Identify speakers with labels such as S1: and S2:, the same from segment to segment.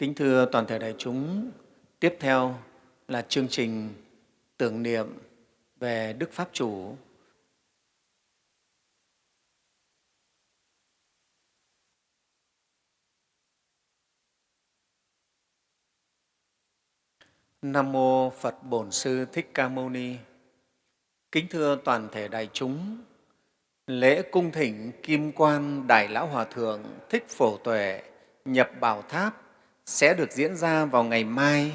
S1: Kính thưa toàn thể đại chúng, tiếp theo là chương trình tưởng niệm về Đức Pháp Chủ. Nam Mô Phật Bổn Sư Thích Ca Mâu Ni Kính thưa toàn thể đại chúng, lễ cung thỉnh Kim Quan Đại Lão Hòa Thượng Thích Phổ Tuệ nhập Bảo Tháp sẽ được diễn ra vào ngày mai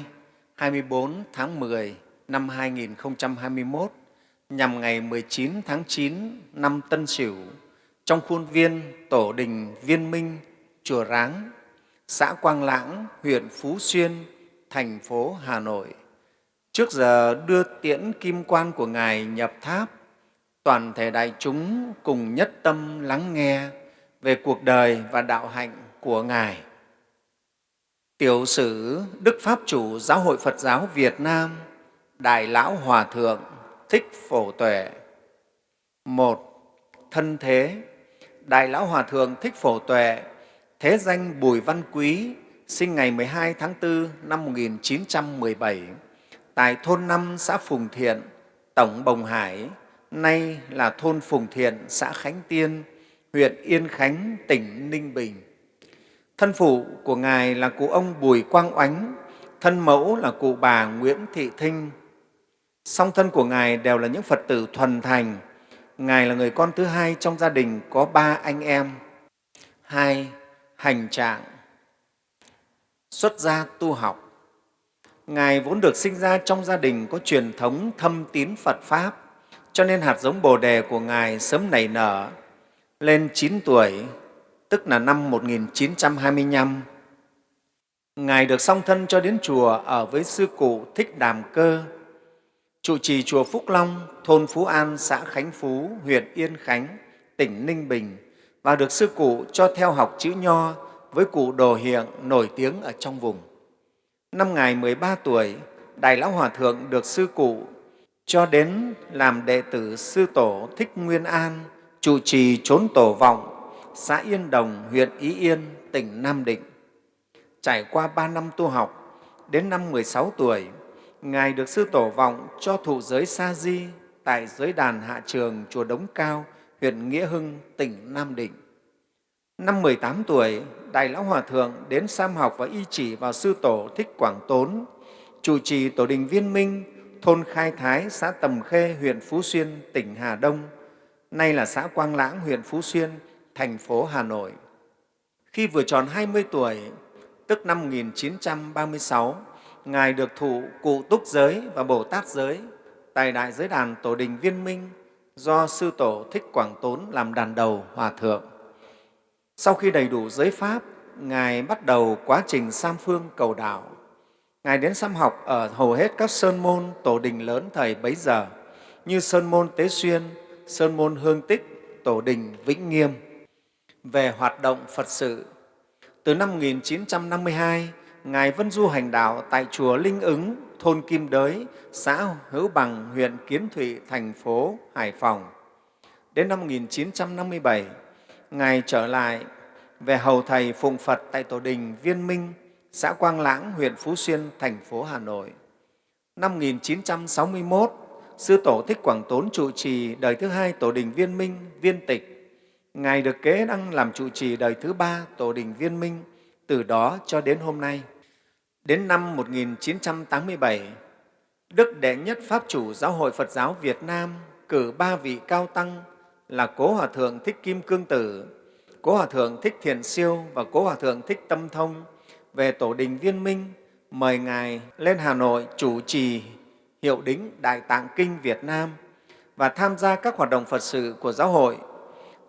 S1: 24 tháng 10 năm 2021 nhằm ngày 19 tháng 9 năm Tân Sửu trong khuôn viên Tổ đình Viên Minh, Chùa Ráng, xã Quang Lãng, huyện Phú Xuyên, thành phố Hà Nội. Trước giờ đưa tiễn kim quan của Ngài nhập tháp, toàn thể đại chúng cùng nhất tâm lắng nghe về cuộc đời và đạo hạnh của Ngài. Tiểu sử Đức Pháp Chủ Giáo hội Phật giáo Việt Nam Đại Lão Hòa Thượng Thích Phổ Tuệ Một, thân thế Đại Lão Hòa Thượng Thích Phổ Tuệ thế danh Bùi Văn Quý sinh ngày 12 tháng 4 năm 1917 tại thôn 5 xã Phùng Thiện, Tổng Bồng Hải, nay là thôn Phùng Thiện, xã Khánh Tiên, huyện Yên Khánh, tỉnh Ninh Bình. Thân phụ của Ngài là cụ ông Bùi Quang Oánh, thân mẫu là cụ bà Nguyễn Thị Thinh. Song thân của Ngài đều là những Phật tử thuần thành. Ngài là người con thứ hai trong gia đình có ba anh em. Hai, hành trạng, xuất gia tu học. Ngài vốn được sinh ra trong gia đình có truyền thống thâm tín Phật Pháp, cho nên hạt giống Bồ Đề của Ngài sớm nảy nở. Lên 9 tuổi, tức là năm 1925. Ngài được song thân cho đến chùa ở với sư cụ Thích Đàm Cơ, trụ trì chùa Phúc Long, thôn Phú An, xã Khánh Phú, huyện Yên Khánh, tỉnh Ninh Bình và được sư cụ cho theo học chữ Nho với cụ Đồ Hiện nổi tiếng ở trong vùng. Năm Ngài 13 tuổi, Đại Lão Hòa Thượng được sư cụ cho đến làm đệ tử sư tổ Thích Nguyên An, trụ trì trốn tổ vọng xã Yên Đồng, huyện Ý Yên, tỉnh Nam Định. Trải qua ba năm tu học, đến năm 16 tuổi, Ngài được Sư Tổ Vọng cho thụ giới Sa Di tại giới đàn Hạ Trường, Chùa Đống Cao, huyện Nghĩa Hưng, tỉnh Nam Định. Năm 18 tuổi, Đại Lão Hòa Thượng đến Sam học và y chỉ vào Sư Tổ Thích Quảng Tốn, chủ trì Tổ đình Viên Minh, thôn Khai Thái, xã Tầm Khê, huyện Phú Xuyên, tỉnh Hà Đông, nay là xã Quang Lãng, huyện Phú Xuyên, thành phố Hà Nội. Khi vừa tròn 20 tuổi, tức năm 1936, Ngài được thụ cụ túc giới và Bồ Tát giới tại Đại Giới Đàn Tổ Đình Viên Minh do Sư Tổ Thích Quảng Tốn làm đàn đầu Hòa Thượng. Sau khi đầy đủ giới Pháp, Ngài bắt đầu quá trình Sam Phương cầu đạo. Ngài đến xăm học ở hầu hết các sơn môn tổ đình lớn thời bấy giờ như Sơn môn Tế Xuyên, Sơn môn Hương Tích, Tổ đình Vĩnh Nghiêm về hoạt động Phật sự. Từ năm 1952, Ngài Vân Du hành đạo tại Chùa Linh Ứng, thôn Kim Đới, xã Hữu Bằng, huyện Kiến Thụy, thành phố Hải Phòng. Đến năm 1957, Ngài trở lại về hầu Thầy Phụng Phật tại Tổ đình Viên Minh, xã Quang Lãng, huyện Phú Xuyên, thành phố Hà Nội. Năm 1961, Sư Tổ Thích Quảng Tốn trụ trì đời thứ hai Tổ đình Viên Minh, Viên Tịch, Ngài được kế đăng làm trụ trì đời thứ ba Tổ đình Viên Minh, từ đó cho đến hôm nay. Đến năm 1987, Đức Đệ Nhất Pháp Chủ Giáo hội Phật giáo Việt Nam cử ba vị cao tăng là Cố Hòa Thượng Thích Kim Cương Tử, Cố Hòa Thượng Thích Thiền Siêu và Cố Hòa Thượng Thích Tâm Thông về Tổ đình Viên Minh, mời Ngài lên Hà Nội chủ trì hiệu đính Đại Tạng Kinh Việt Nam và tham gia các hoạt động Phật sự của giáo hội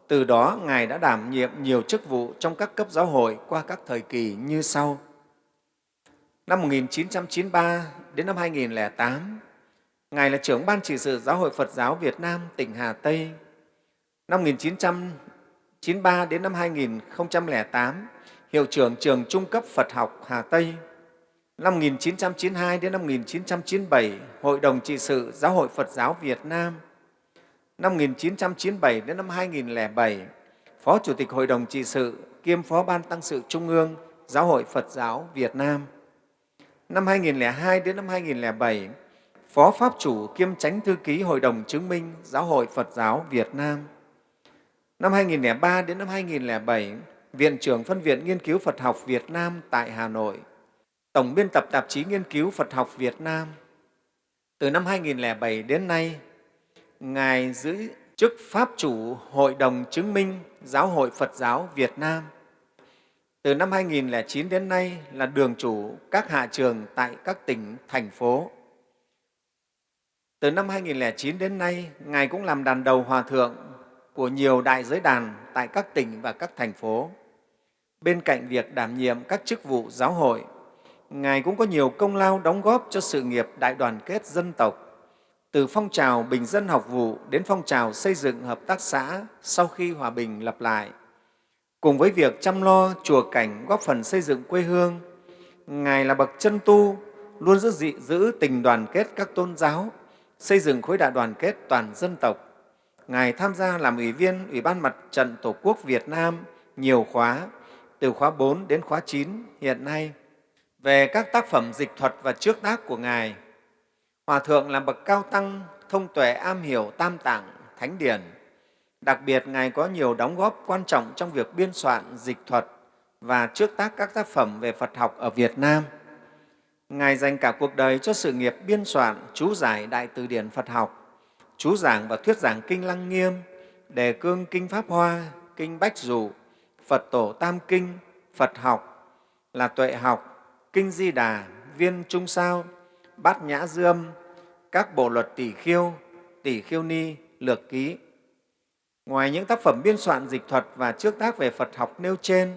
S1: từ đó, Ngài đã đảm nhiệm nhiều chức vụ trong các cấp giáo hội qua các thời kỳ như sau. Năm 1993 đến năm 2008, Ngài là trưởng Ban trị sự Giáo hội Phật giáo Việt Nam tỉnh Hà Tây. Năm 1993 đến năm 2008, Hiệu trưởng Trường Trung cấp Phật học Hà Tây. Năm 1992 đến năm 1997, Hội đồng trị sự Giáo hội Phật giáo Việt Nam năm 1997 đến năm 2007, Phó Chủ tịch Hội đồng trị sự kiêm Phó Ban Tăng sự Trung ương Giáo hội Phật giáo Việt Nam. Năm 2002 đến năm 2007, Phó Pháp chủ kiêm Chánh Thư ký Hội đồng chứng minh Giáo hội Phật giáo Việt Nam. Năm 2003 đến năm 2007, Viện trưởng Phân viện Nghiên cứu Phật học Việt Nam tại Hà Nội, Tổng biên tập tạp chí Nghiên cứu Phật học Việt Nam. Từ năm 2007 đến nay, Ngài giữ chức Pháp chủ Hội đồng chứng minh Giáo hội Phật giáo Việt Nam. Từ năm 2009 đến nay là đường chủ các hạ trường tại các tỉnh, thành phố. Từ năm 2009 đến nay, Ngài cũng làm đàn đầu hòa thượng của nhiều đại giới đàn tại các tỉnh và các thành phố. Bên cạnh việc đảm nhiệm các chức vụ giáo hội, Ngài cũng có nhiều công lao đóng góp cho sự nghiệp đại đoàn kết dân tộc, từ phong trào bình dân học vụ đến phong trào xây dựng hợp tác xã sau khi hòa bình lập lại. Cùng với việc chăm lo chùa cảnh góp phần xây dựng quê hương, Ngài là bậc chân tu, luôn giữ, dị, giữ tình đoàn kết các tôn giáo, xây dựng khối đại đoàn kết toàn dân tộc. Ngài tham gia làm ủy viên Ủy ban Mặt trận Tổ quốc Việt Nam nhiều khóa, từ khóa 4 đến khóa 9 hiện nay. Về các tác phẩm dịch thuật và trước tác của Ngài, Hòa Thượng là bậc cao tăng, thông tuệ am hiểu tam tạng, thánh điển. Đặc biệt, Ngài có nhiều đóng góp quan trọng trong việc biên soạn dịch thuật và trước tác các tác phẩm về Phật học ở Việt Nam. Ngài dành cả cuộc đời cho sự nghiệp biên soạn, chú giải Đại Từ điển Phật học, chú giảng và thuyết giảng Kinh Lăng Nghiêm, đề cương Kinh Pháp Hoa, Kinh Bách Dụ, Phật Tổ Tam Kinh, Phật học là tuệ học, Kinh Di Đà, Viên Trung Sao, Bát Nhã Dương, các bộ luật tỷ khiêu, tỷ khiêu ni, lược ký. Ngoài những tác phẩm biên soạn dịch thuật và trước tác về Phật học nêu trên,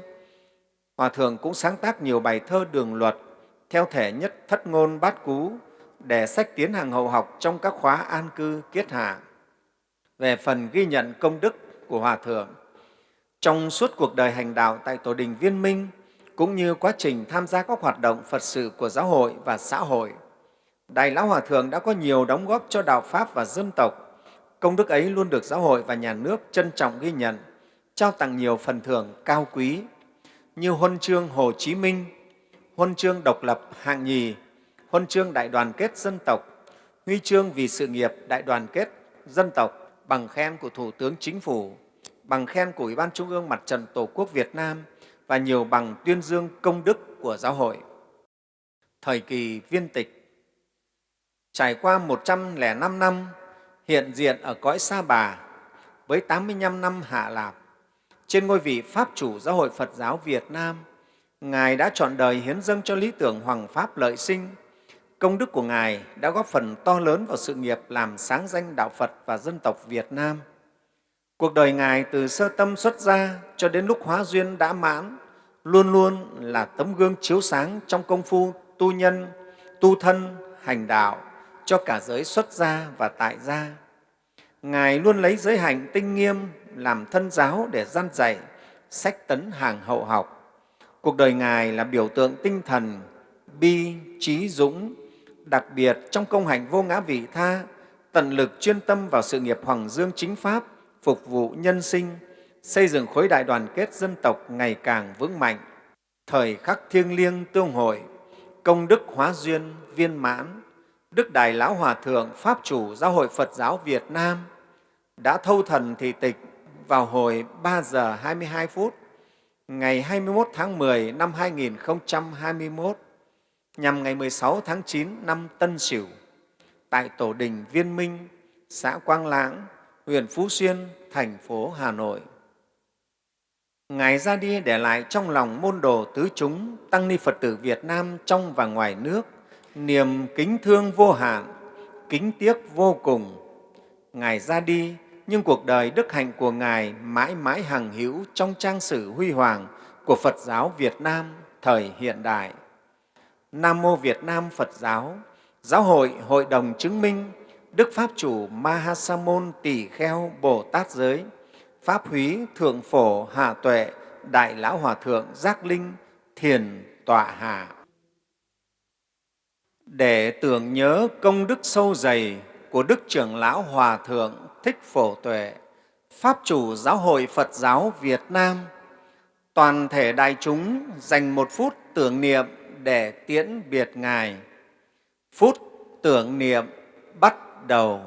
S1: Hòa Thượng cũng sáng tác nhiều bài thơ đường luật theo thể nhất thất ngôn bát cú để sách tiến hàng hậu học trong các khóa an cư kiết hạ. Về phần ghi nhận công đức của Hòa Thượng, trong suốt cuộc đời hành đạo tại Tổ đình Viên Minh, cũng như quá trình tham gia các hoạt động Phật sự của giáo hội và xã hội, Đại Lão Hòa Thượng đã có nhiều đóng góp cho đạo Pháp và dân tộc. Công đức ấy luôn được giáo hội và nhà nước trân trọng ghi nhận, trao tặng nhiều phần thưởng cao quý như huân chương Hồ Chí Minh, huân chương độc lập hạng nhì, huân chương đại đoàn kết dân tộc, huy chương vì sự nghiệp đại đoàn kết dân tộc, bằng khen của Thủ tướng Chính phủ, bằng khen của Ủy ban Trung ương Mặt trận Tổ quốc Việt Nam và nhiều bằng tuyên dương công đức của giáo hội. Thời kỳ viên tịch Trải qua 105 năm hiện diện ở cõi Sa Bà với 85 năm hạ lạp, trên ngôi vị Pháp chủ Giáo hội Phật giáo Việt Nam, Ngài đã chọn đời hiến dâng cho lý tưởng Hoàng Pháp lợi sinh. Công đức của Ngài đã góp phần to lớn vào sự nghiệp làm sáng danh đạo Phật và dân tộc Việt Nam. Cuộc đời Ngài từ sơ tâm xuất gia cho đến lúc hóa duyên đã mãn, luôn luôn là tấm gương chiếu sáng trong công phu tu nhân, tu thân, hành đạo, cho cả giới xuất gia và tại gia. Ngài luôn lấy giới hạnh tinh nghiêm làm thân giáo để gian dạy, sách tấn hàng hậu học. Cuộc đời Ngài là biểu tượng tinh thần, bi, trí, dũng, đặc biệt trong công hành vô ngã vị tha, tận lực chuyên tâm vào sự nghiệp Hoàng Dương chính Pháp, phục vụ nhân sinh, xây dựng khối đại đoàn kết dân tộc ngày càng vững mạnh. Thời khắc thiêng liêng tương hội, công đức hóa duyên viên mãn, Đức Đại Lão Hòa Thượng Pháp chủ Giáo hội Phật giáo Việt Nam đã thâu thần thị tịch vào hồi 3 giờ 22 phút ngày 21 tháng 10 năm 2021 nhằm ngày 16 tháng 9 năm Tân Sửu tại Tổ đình Viên Minh, xã Quang Lãng, huyện Phú Xuyên, thành phố Hà Nội. Ngài ra đi để lại trong lòng môn đồ tứ chúng, tăng ni Phật tử Việt Nam trong và ngoài nước – niềm kính thương vô hạn, kính tiếc vô cùng. Ngài ra đi, nhưng cuộc đời đức hạnh của Ngài mãi mãi hằng hữu trong trang sử huy hoàng của Phật giáo Việt Nam thời hiện đại. Nam Mô Việt Nam Phật Giáo, Giáo hội Hội đồng chứng minh Đức Pháp Chủ Mahasamon Tỷ Kheo Bồ Tát Giới, Pháp Húy Thượng Phổ Hạ Tuệ, Đại Lão Hòa Thượng Giác Linh, Thiền Tọa Hạ để tưởng nhớ công đức sâu dày của Đức trưởng Lão Hòa Thượng Thích Phổ Tuệ, Pháp chủ Giáo hội Phật giáo Việt Nam, toàn thể đại chúng dành một phút tưởng niệm để tiễn biệt Ngài. Phút tưởng niệm bắt đầu.